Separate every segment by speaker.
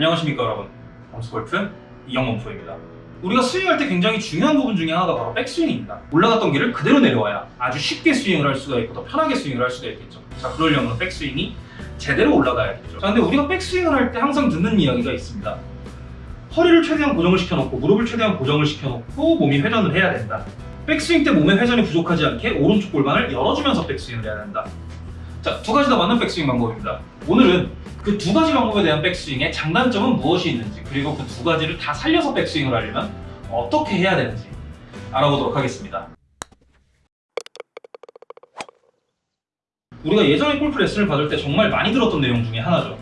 Speaker 1: 안녕하십니까 여러분. 범스골프 이영범 프로입니다. 우리가 스윙할 때 굉장히 중요한 부분 중에 하나가 바로 백스윙입니다. 올라갔던 길을 그대로 내려와야 아주 쉽게 스윙을 할 수가 있고 더 편하게 스윙을 할 수가 있겠죠. 자 그러려면 백스윙이 제대로 올라가야겠죠. 자 근데 우리가 백스윙을 할 때 항상 듣는 이야기가 있습니다. 허리를 최대한 고정을 시켜놓고 무릎을 최대한 고정을 시켜놓고 몸이 회전을 해야 된다. 백스윙 때 몸의 회전이 부족하지 않게 오른쪽 골반을 열어주면서 백스윙을 해야 된다 자, 두 가지 다 맞는 백스윙 방법입니다. 오늘은 그 두 가지 방법에 대한 백스윙의 장단점은 무엇이 있는지 그리고 그 두 가지를 다 살려서 백스윙을 하려면 어떻게 해야 되는지 알아보도록 하겠습니다. 우리가 예전에 골프 레슨을 받을 때 정말 많이 들었던 내용 중에 하나죠.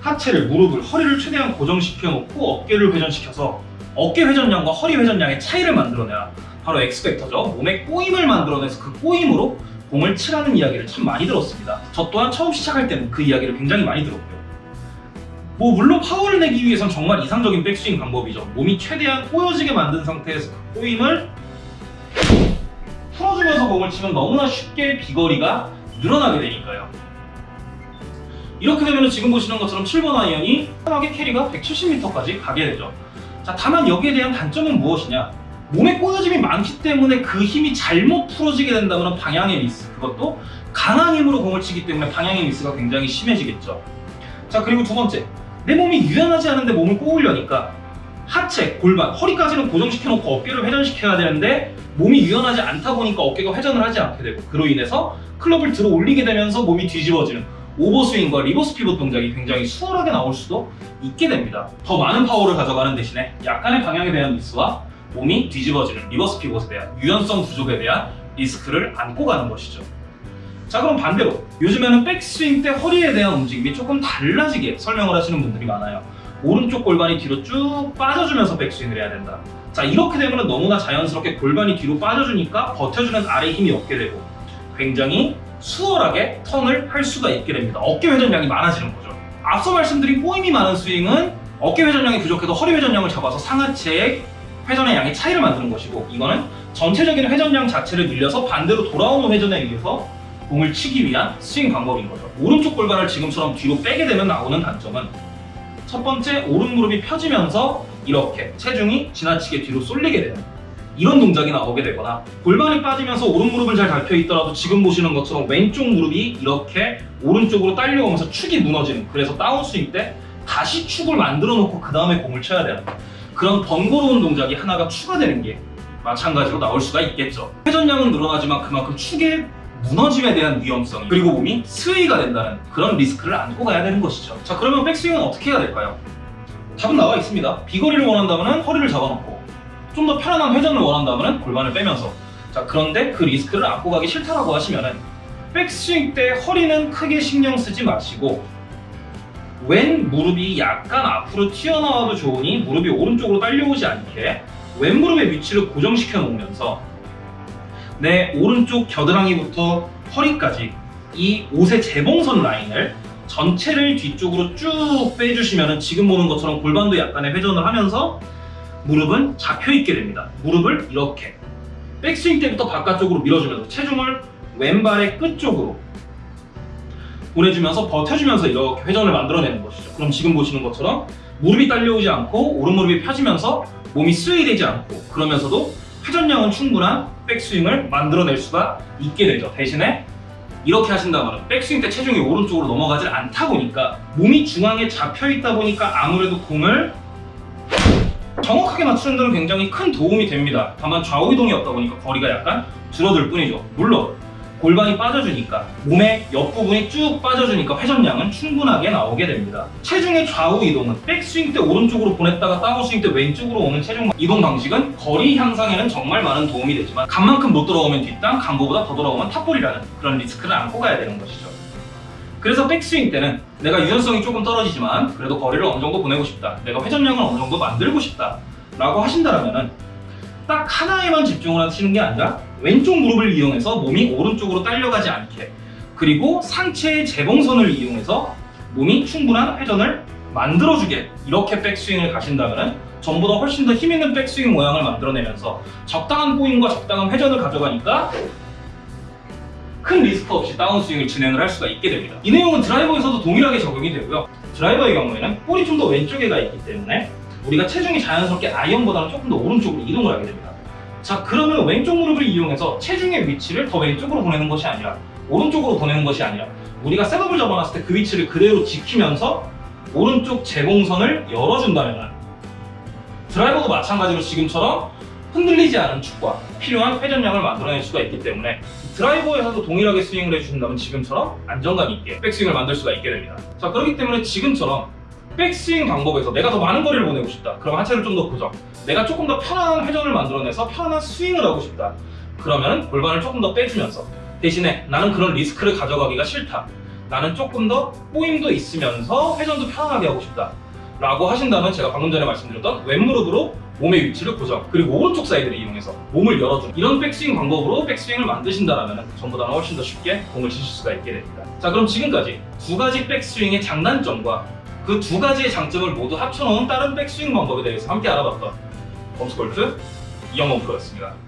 Speaker 1: 하체를, 무릎을, 허리를 최대한 고정시켜 놓고 어깨를 회전시켜서 어깨 회전량과 허리 회전량의 차이를 만들어내야 바로 X-factor죠. 몸의 꼬임을 만들어내서 그 꼬임으로 공을 치라는 이야기를 참 많이 들었습니다. 저 또한 처음 시작할 때는 그 이야기를 굉장히 많이 들었고요. 뭐 물론 파워를 내기 위해선 정말 이상적인 백스윙 방법이죠. 몸이 최대한 꼬여지게 만든 상태에서 그 꼬임을 풀어주면서 공을 치면 너무나 쉽게 비거리가 늘어나게 되니까요. 이렇게 되면 지금 보시는 것처럼 7번 아이언이 편하게 carry가 170m까지 가게 되죠. 자, 다만 여기에 대한 단점은 무엇이냐? 몸에 꼬여짐이 많기 때문에 그 힘이 잘못 풀어지게 된다면 방향의 미스 그것도 강한 힘으로 공을 치기 때문에 방향의 미스가 굉장히 심해지겠죠. 자 그리고 두 번째. 내 몸이 유연하지 않은데 몸을 꼬으려니까 하체, 골반, 허리까지는 고정시켜 놓고 어깨를 회전시켜야 되는데 몸이 유연하지 않다 보니까 어깨가 회전을 하지 않게 되고 그로 인해서 클럽을 들어 올리게 되면서 몸이 뒤집어지는 overswing과 reverse pivot 동작이 굉장히 수월하게 나올 수도 있게 됩니다. 더 많은 파워를 가져가는 대신에 약간의 방향에 대한 미스와 몸이 뒤집어지는 reverse pivot에 대한 유연성 부족에 대한 리스크를 안고 가는 것이죠. 자 그럼 반대로 요즘에는 백스윙 때 허리에 대한 움직임이 조금 달라지게 설명을 하시는 분들이 많아요. 오른쪽 골반이 뒤로 쭉 빠져주면서 백스윙을 해야 된다. 자 이렇게 되면 너무나 자연스럽게 골반이 뒤로 빠져주니까 버텨주는 아래 힘이 없게 되고 굉장히 수월하게 턴을 할 수가 있게 됩니다. 어깨 회전량이 많아지는 거죠. 앞서 말씀드린 꼬임이 많은 스윙은 어깨 회전량이 부족해도 허리 회전량을 잡아서 상하체의 회전의 양의 차이를 만드는 것이고 이거는 전체적인 회전량 자체를 늘려서 반대로 돌아오는 회전에 의해서 공을 치기 위한 스윙 방법인 거죠. 오른쪽 골반을 지금처럼 뒤로 빼게 되면 나오는 단점은 첫 번째 오른 무릎이 펴지면서 이렇게 체중이 지나치게 뒤로 쏠리게 되는 이런 동작이 나오게 되거나 골반이 빠지면서 오른 무릎은 잘 밟혀 있더라도 지금 보시는 것처럼 왼쪽 무릎이 이렇게 오른쪽으로 딸려오면서 축이 무너지는 그래서 다운스윙 때 다시 축을 만들어 놓고 그 다음에 공을 쳐야 되는 그런 번거로운 동작이 하나가 추가되는 게 마찬가지로 나올 수가 있겠죠. 회전량은 늘어나지만 그만큼 축의 무너짐에 대한 위험성 그리고 몸이 스웨이가 된다는 그런 리스크를 안고 가야 되는 것이죠. 자 그러면 백스윙은 어떻게 해야 될까요? 답은 나와 있습니다. 비거리를 원한다면 허리를 잡아놓고 좀 더 편안한 회전을 원한다면 골반을 빼면서 자 그런데 그 리스크를 안고 가기 싫다라고 하시면은 백스윙 때 허리는 크게 신경 쓰지 마시고 왼 무릎이 약간 앞으로 튀어나와도 좋으니 무릎이 오른쪽으로 딸려오지 않게 왼 무릎의 위치를 고정시켜 놓으면서 내 오른쪽 겨드랑이부터 허리까지 이 옷의 재봉선 라인을 전체를 뒤쪽으로 쭉 빼주시면 지금 보는 것처럼 골반도 약간의 회전을 하면서 무릎은 잡혀 있게 됩니다. 무릎을 이렇게 백스윙 때부터 바깥쪽으로 밀어주면서 체중을 왼발의 끝쪽으로 보내주면서 버텨주면서 이렇게 회전을 만들어내는 것이죠. 그럼 지금 보시는 것처럼 무릎이 딸려오지 않고 오른 무릎이 펴지면서 몸이 스웨이되지 않고 그러면서도 회전량은 충분한 백스윙을 만들어낼 수가 있게 되죠. 대신에 이렇게 하신다면 백스윙 때 체중이 오른쪽으로 넘어가지 않다 보니까 몸이 중앙에 잡혀 있다 보니까 아무래도 공을 정확하게 맞추는 데는 굉장히 큰 도움이 됩니다. 다만 좌우 이동이 없다 보니까 거리가 약간 줄어들 뿐이죠. 물론 골반이 빠져주니까 몸의 옆부분이 쭉 빠져주니까 회전량은 충분하게 나오게 됩니다. 체중의 좌우 이동은 백스윙 때 오른쪽으로 보냈다가 다운스윙 때 왼쪽으로 오는 체중 이동 방식은 거리 향상에는 정말 많은 도움이 되지만 간만큼 못 돌아오면 뒷땅, 간보다 더 돌아오면 top ball이라는 그런 리스크를 안고 가야 되는 것이죠. 그래서 백스윙 때는 내가 유연성이 조금 떨어지지만 그래도 거리를 어느 정도 보내고 싶다. 내가 회전량을 어느 정도 만들고 싶다. 라고 하신다면 딱 하나에만 집중을 하시는 게 아니라 왼쪽 무릎을 이용해서 몸이 오른쪽으로 딸려가지 않게 그리고 상체의 재봉선을 이용해서 몸이 충분한 회전을 만들어주게 이렇게 백스윙을 가신다면 전보다 훨씬 더 힘있는 백스윙 모양을 만들어내면서 적당한 포인과 적당한 회전을 가져가니까 큰 리스크 없이 다운스윙을 진행을 할 수가 있게 됩니다. 이 내용은 드라이버에서도 동일하게 적용이 되고요. 드라이버의 경우에는 볼이 좀 더 왼쪽에 가 있기 때문에 우리가 체중이 자연스럽게 아이언보다는 조금 더 오른쪽으로 이동을 하게 됩니다. 자 그러면 왼쪽 무릎을 이용해서 체중의 위치를 더 왼쪽으로 보내는 것이 아니라 오른쪽으로 보내는 것이 아니라 우리가 셋업을 잡아놨을 때 그 위치를 그대로 지키면서 오른쪽 제공선을 열어준다면 드라이버도 마찬가지로 지금처럼 흔들리지 않은 축과 필요한 회전량을 만들어낼 수가 있기 때문에 드라이버에서도 동일하게 스윙을 해주신다면 지금처럼 안정감 있게 백스윙을 만들 수가 있게 됩니다. 자 그렇기 때문에 지금처럼 백스윙 방법에서 내가 더 많은 거리를 보내고 싶다. 그럼 하체를 좀 더 고정. 내가 조금 더 편안한 회전을 만들어내서 편안한 스윙을 하고 싶다. 그러면 골반을 조금 더 빼주면서 대신에 나는 그런 리스크를 가져가기가 싫다. 나는 조금 더 꼬임도 있으면서 회전도 편안하게 하고 싶다. 라고 하신다면 제가 방금 전에 말씀드렸던 왼무릎으로 몸의 위치를 고정 그리고 오른쪽 사이드를 이용해서 몸을 열어주는 이런 백스윙 방법으로 백스윙을 만드신다면 전보다는 훨씬 더 쉽게 공을 치실 수가 있게 됩니다. 자 그럼 지금까지 두 가지 백스윙의 장단점과 그 두 가지의 장점을 모두 합쳐놓은 다른 백스윙 방법에 대해서 함께 알아봤던 범스골프 이영범 프로였습니다.